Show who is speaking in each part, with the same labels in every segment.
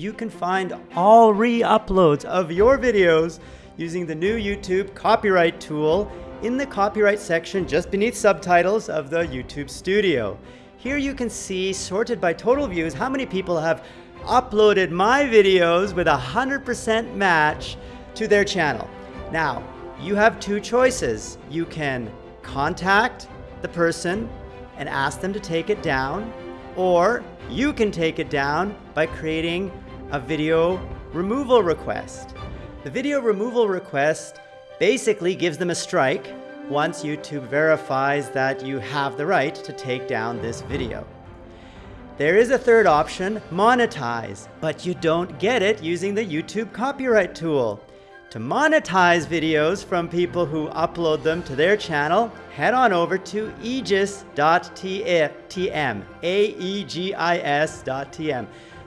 Speaker 1: you can find all re-uploads of your videos using the new YouTube copyright tool in the copyright section just beneath subtitles of the YouTube Studio. Here you can see, sorted by total views, how many people have uploaded my videos with a 100% match to their channel. Now, you have two choices. You can contact the person and ask them to take it down, or you can take it down by creating a video removal request. The video removal request basically gives them a strike once YouTube verifies that you have the right to take down this video. There is a third option, monetize, but you don't get it using the YouTube copyright tool. To monetize videos from people who upload them to their channel, head on over to aegis.tm, A-E-G-I-S.tm.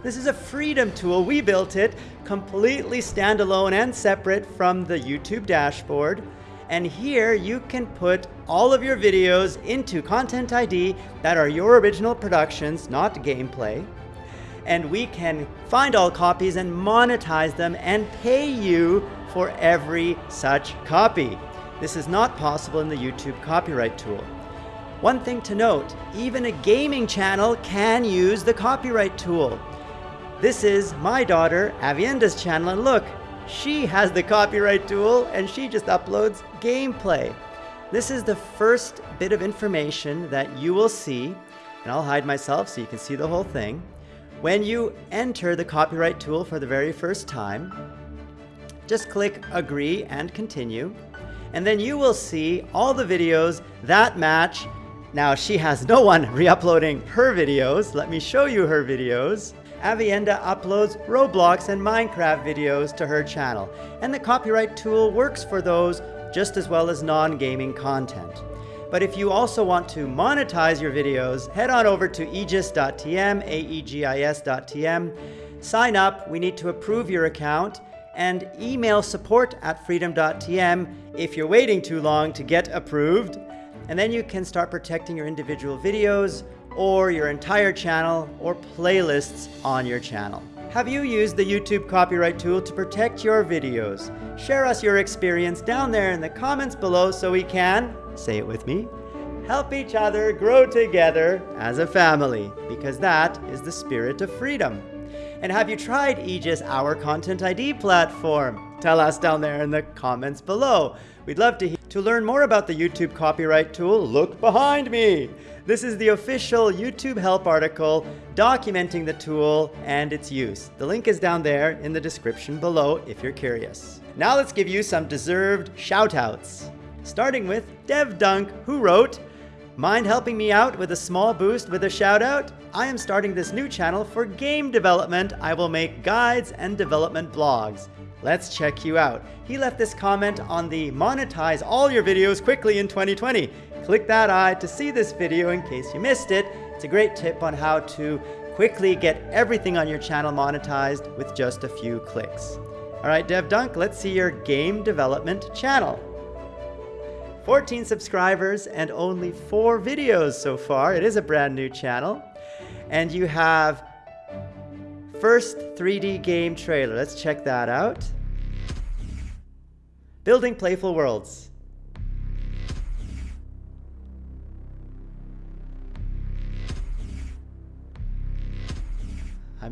Speaker 1: This is a freedom tool. We built it completely standalone and separate from the YouTube dashboard. And here you can put all of your videos into Content ID that are your original productions, not gameplay. And we can find all copies and monetize them and pay you for every such copy. This is not possible in the YouTube copyright tool. One thing to note, even a gaming channel can use the copyright tool. This is my daughter Avienda's channel and look, she has the copyright tool and she just uploads gameplay. This is the first bit of information that you will see, and I'll hide myself so you can see the whole thing. When you enter the copyright tool for the very first time, just click agree and continue. And then you will see all the videos that match. Now she has no one re-uploading her videos. Let me show you her videos. Avienda uploads Roblox and Minecraft videos to her channel, and the copyright tool works for those just as well as non-gaming content. But if you also want to monetize your videos, head on over to aegis.tm, A-E-G-I-S.tm, sign up, we need to approve your account, and email support at freedom.tm if you're waiting too long to get approved. And then you can start protecting your individual videos or your entire channel or playlists on your channel. Have you used the YouTube copyright tool to protect your videos? Share us your experience down there in the comments below so we can, say it with me, help each other grow together as a family, because that is the spirit of freedom. And have you tried Aegis, our Content ID platform? Tell us down there in the comments below. We'd love to hear. To learn more about the YouTube copyright tool, look behind me. This is the official YouTube help article documenting the tool and its use. The link is down there in the description below if you're curious. Now let's give you some deserved shoutouts. Starting with Dev Dunk, who wrote, Mind helping me out with a small boost with a shout out? I am starting this new channel for game development. I will make guides and development blogs. Let's check you out. He left this comment on the monetize all your videos quickly in 2020. Click that eye to see this video in case you missed it. It's a great tip on how to quickly get everything on your channel monetized with just a few clicks. All right, Dev Dunk, let's see your game development channel. 14 subscribers and only four videos so far. It is a brand new channel. And you have first 3D game trailer. Let's check that out. Building Playful Worlds.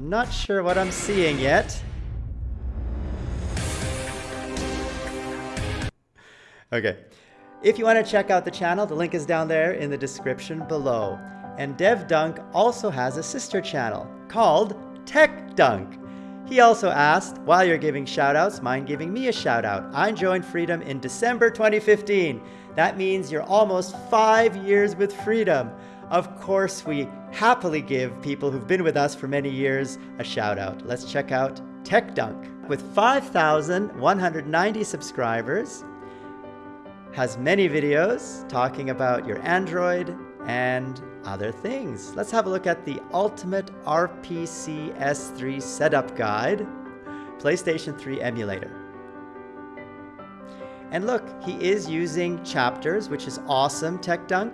Speaker 1: I'm not sure what I'm seeing yet. Okay. If you want to check out the channel, the link is down there in the description below. And Dev Dunk also has a sister channel called Tech Dunk. He also asked, while you're giving shoutouts, mind giving me a shoutout. I joined Freedom in December 2015. That means you're almost five years with Freedom. Of course, we happily give people who've been with us for many years a shout out. Let's check out Tech Dunk. With 5,190 subscribers, has many videos talking about your Android and other things. Let's have a look at the Ultimate RPCS3 Setup Guide, PlayStation 3 emulator. And look, he is using chapters, which is awesome, Tech Dunk.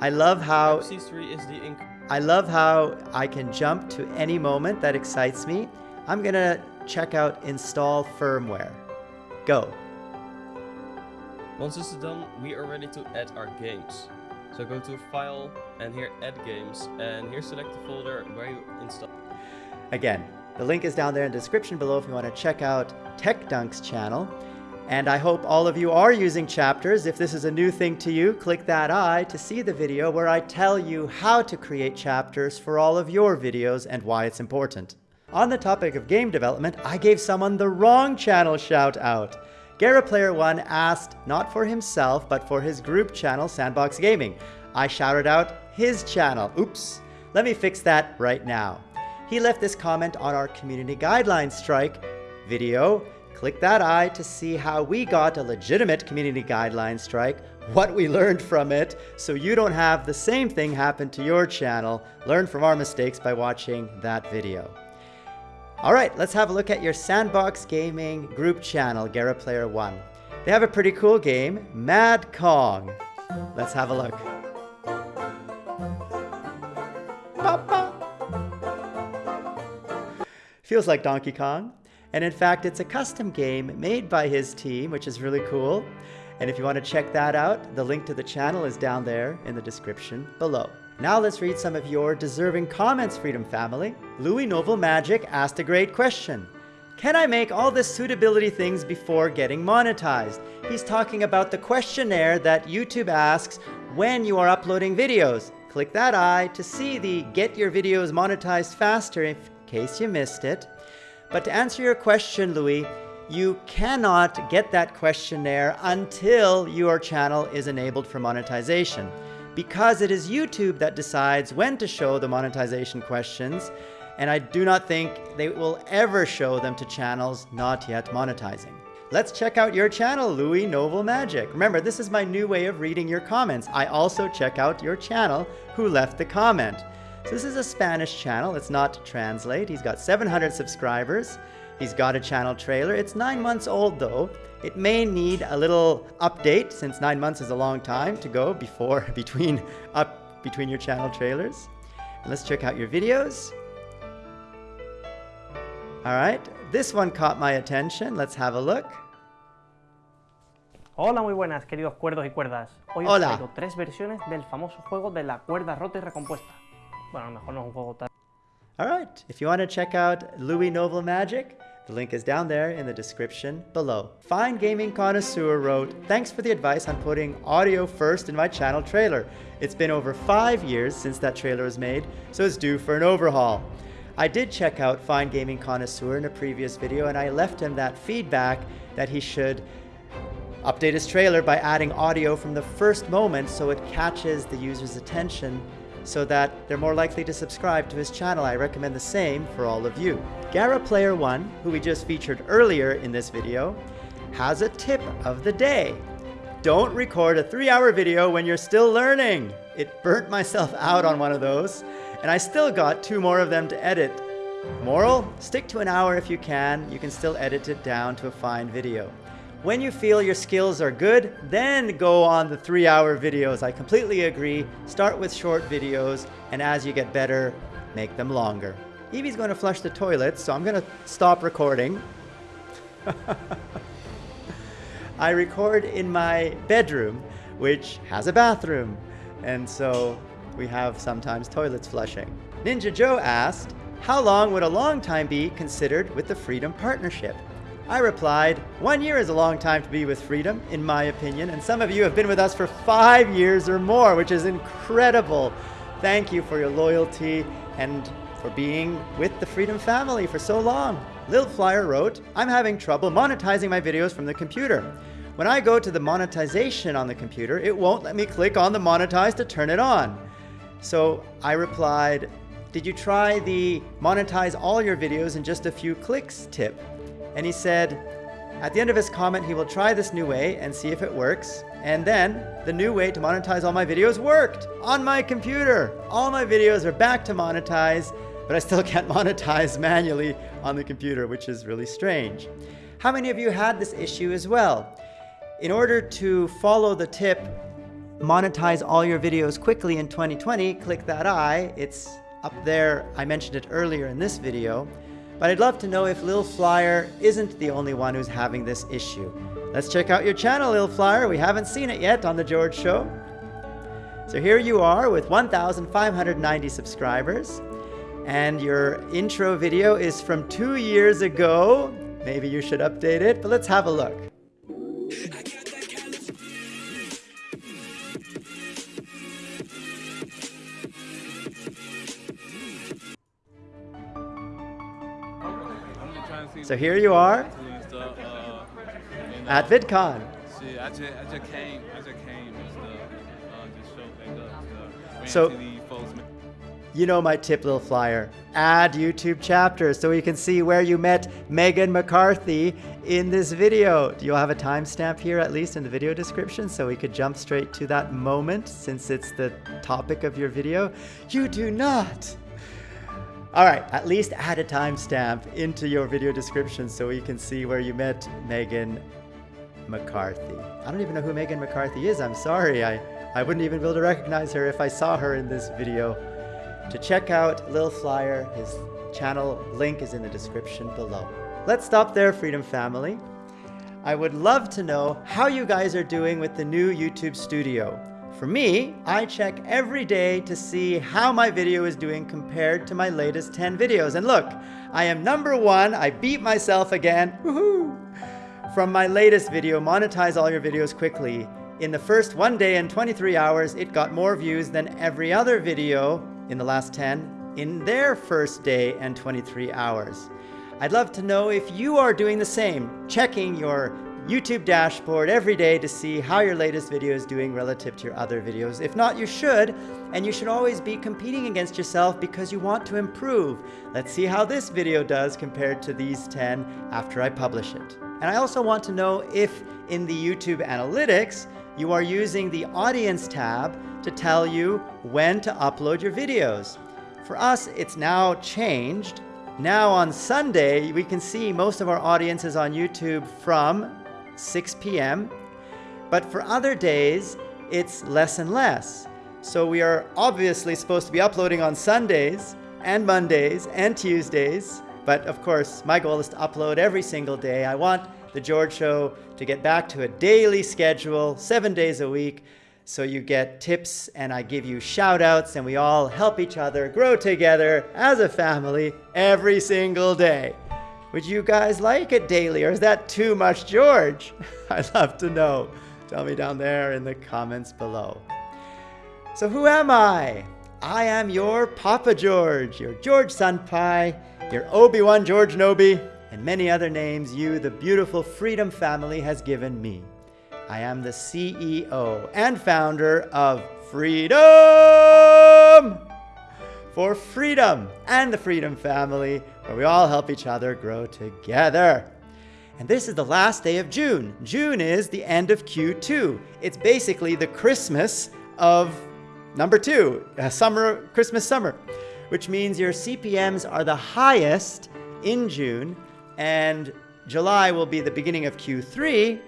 Speaker 1: I love how
Speaker 2: C3 is the ink.
Speaker 1: I love how I can jump to any moment that excites me. I'm gonna check out install firmware. Go.
Speaker 2: Once this is done, we are ready to add our games. So go to File and here Add Games and here select the folder where you install.
Speaker 1: Again, the link is down there in the description below if you want to check out Tech Dunk's channel. And I hope all of you are using chapters. If this is a new thing to you, click that eye to see the video where I tell you how to create chapters for all of your videos and why it's important. On the topic of game development, I gave someone the wrong channel shout out. GaraPlayer1 asked not for himself, but for his group channel, Sandbox Gaming. I shouted out his channel. Oops. Let me fix that right now. He left this comment on our community guidelines strike video Click that eye to see how we got a legitimate community guideline strike, what we learned from it, so you don't have the same thing happen to your channel. Learn from our mistakes by watching that video. All right, let's have a look at your Sandbox Gaming group channel, GaraPlayer 1. They have a pretty cool game, Mad Kong. Let's have a look. Feels like Donkey Kong. And in fact, it's a custom game made by his team, which is really cool. And if you want to check that out, the link to the channel is down there in the description below. Now let's read some of your deserving comments, Freedom Family. Louis Novel Magic asked a great question. Can I make all the suitability things before getting monetized? He's talking about the questionnaire that YouTube asks when you are uploading videos. Click that eye to see the Get Your Videos Monetized Faster in case you missed it. But to answer your question, Louis, you cannot get that questionnaire until your channel is enabled for monetization because it is YouTube that decides when to show the monetization questions and I do not think they will ever show them to channels not yet monetizing. Let's check out your channel, Louis Novel Magic. Remember, this is my new way of reading your comments. I also check out your channel, who left the comment. So this is a Spanish channel. It's not translate. He's got 700 subscribers. He's got a channel trailer. It's nine months old though. It may need a little update since nine months is a long time to go before between up between your channel trailers. And let's check out your videos. All right, this one caught my attention. Let's have a look.
Speaker 3: Hola, muy buenas, queridos cuerdos y cuerdas. Hoy os traigo tres versiones del famoso juego de la cuerda rota y recompuesta.
Speaker 1: All right, if you want to check out Louis Novel Magic, the link is down there in the description below. Fine Gaming Connoisseur wrote, Thanks for the advice on putting audio first in my channel trailer. It's been over five years since that trailer was made, so it's due for an overhaul. I did check out Fine Gaming Connoisseur in a previous video and I left him that feedback that he should update his trailer by adding audio from the first moment so it catches the user's attention so that they're more likely to subscribe to his channel. I recommend the same for all of you. Gara Player One, who we just featured earlier in this video, has a tip of the day. Don't record a three hour video when you're still learning. It burnt myself out on one of those, and I still got two more of them to edit. Moral, stick to an hour if you can. You can still edit it down to a fine video. When you feel your skills are good, then go on the three hour videos. I completely agree. Start with short videos, and as you get better, make them longer. Evie's going to flush the toilet, so I'm going to stop recording. I record in my bedroom, which has a bathroom, and so we have sometimes toilets flushing. Ninja Joe asked, How long would a long time be considered with the Freedom Partnership? I replied, One year is a long time to be with Freedom, in my opinion, and some of you have been with us for five years or more, which is incredible. Thank you for your loyalty and for being with the Freedom family for so long. Lil Flyer wrote, I'm having trouble monetizing my videos from the computer. When I go to the monetization on the computer, it won't let me click on the monetize to turn it on. So I replied, Did you try the monetize all your videos in just a few clicks tip? And he said, at the end of his comment, he will try this new way and see if it works. And then the new way to monetize all my videos worked on my computer. All my videos are back to monetize, but I still can't monetize manually on the computer, which is really strange. How many of you had this issue as well? In order to follow the tip, monetize all your videos quickly in 2020, click that eye. It's up there. I mentioned it earlier in this video. But I'd love to know if Lil Flyer isn't the only one who's having this issue. Let's check out your channel, Lil Flyer. We haven't seen it yet on The George Show. So here you are with 1,590 subscribers. And your intro video is from two years ago. Maybe you should update it, but let's have a look. So here you are
Speaker 4: uh,
Speaker 1: at VidCon.
Speaker 4: Shit, I just, I just came, I just came and stuff, uh, just show things up, stuff.
Speaker 1: So-
Speaker 4: folks.
Speaker 1: You know my tip, little flyer. Add YouTube chapters so we can see where you met Megan McCarthy in this video. Do you have a timestamp here, at least in the video description, so we could jump straight to that moment since it's the topic of your video? You do not. All right, at least add a timestamp into your video description so we can see where you met Megan McCarthy. I don't even know who Megan McCarthy is. I'm sorry. I, I wouldn't even be able to recognize her if I saw her in this video. To check out Lil Flyer, his channel link is in the description below. Let's stop there, Freedom Family. I would love to know how you guys are doing with the new YouTube studio. For me, I check every day to see how my video is doing compared to my latest 10 videos. And look, I am number one. I beat myself again. Woohoo! From my latest video, Monetize All Your Videos Quickly. In the first one day and 23 hours, it got more views than every other video in the last 10 in their first day and 23 hours. I'd love to know if you are doing the same, checking your YouTube dashboard every day to see how your latest video is doing relative to your other videos. If not, you should, and you should always be competing against yourself because you want to improve. Let's see how this video does compared to these 10 after I publish it. And I also want to know if in the YouTube analytics, you are using the audience tab to tell you when to upload your videos. For us, it's now changed. Now on Sunday, we can see most of our audience is on YouTube from 6 p.m. But for other days, it's less and less. So we are obviously supposed to be uploading on Sundays and Mondays and Tuesdays. But of course, my goal is to upload every single day. I want The George Show to get back to a daily schedule, seven days a week. So you get tips and I give you shout outs and we all help each other grow together as a family every single day. Would you guys like it daily or is that too much George? I'd love to know. Tell me down there in the comments below. So who am I? I am your Papa George, your George Senpai, your Obi-Wan George Nobi, and many other names you, the beautiful Freedom family, has given me. I am the CEO and founder of Freedom for Freedom and the Freedom family, where we all help each other grow together. And this is the last day of June. June is the end of Q2. It's basically the Christmas of number two, uh, summer, Christmas summer, which means your CPMs are the highest in June, and July will be the beginning of Q3,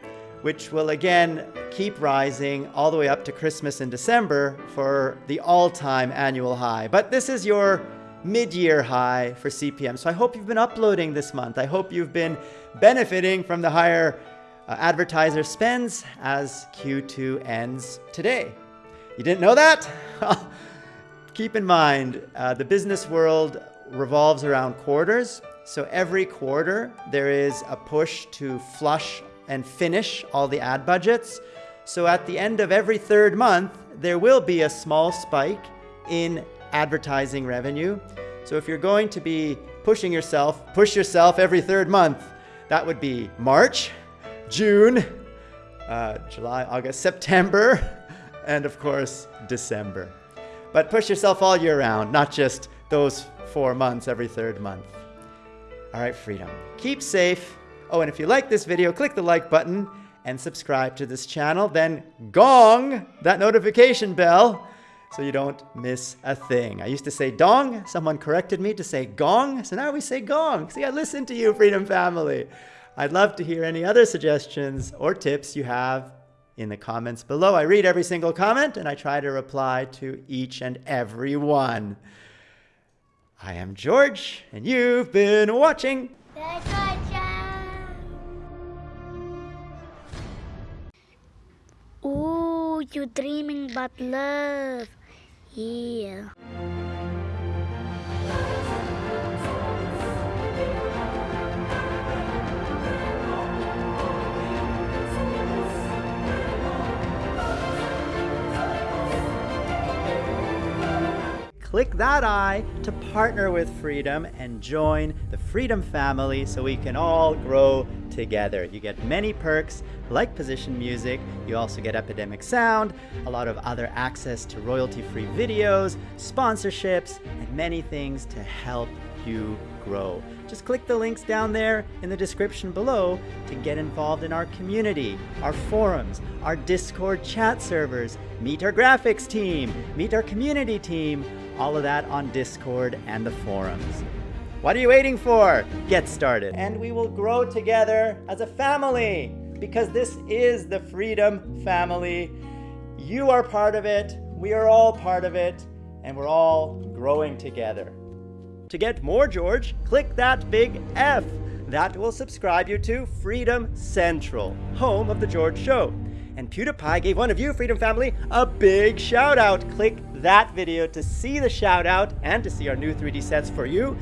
Speaker 1: which will again keep rising all the way up to Christmas in December for the all-time annual high. But this is your mid-year high for CPM. So I hope you've been uploading this month. I hope you've been benefiting from the higher uh, advertiser spends as Q2 ends today. You didn't know that? Keep in mind, uh, the business world revolves around quarters. So every quarter, there is a push to flush and finish all the ad budgets. So at the end of every third month, there will be a small spike in advertising revenue. So if you're going to be pushing yourself, push yourself every third month. That would be March, June, uh, July, August, September, and of course, December. But push yourself all year round, not just those four months every third month. All right, freedom. Keep safe. Oh, and if you like this video, click the like button and subscribe to this channel. Then gong that notification bell so you don't miss a thing. I used to say dong. Someone corrected me to say gong. So now we say gong. See, I listen to you, Freedom Family. I'd love to hear any other suggestions or tips you have in the comments below. I read every single comment and I try to reply to each and every one. I am George, and you've been watching.
Speaker 5: Ooh, you dreaming about love. Yeah.
Speaker 1: Click that eye to partner with Freedom and join the Freedom family so we can all grow together. You get many perks like position music, you also get Epidemic Sound, a lot of other access to royalty-free videos, sponsorships, and many things to help you grow. Just click the links down there in the description below to get involved in our community, our forums, our Discord chat servers, meet our graphics team, meet our community team, all of that on Discord and the forums. What are you waiting for? Get started. And we will grow together as a family because this is the Freedom Family. You are part of it, we are all part of it, and we're all growing together. To get more George, click that big F. That will subscribe you to Freedom Central, home of The George Show. And PewDiePie gave one of you, Freedom Family, a big shout out. Click that video to see the shout out and to see our new 3D sets for you.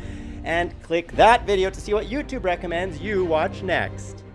Speaker 1: And click that video to see what YouTube recommends you watch next.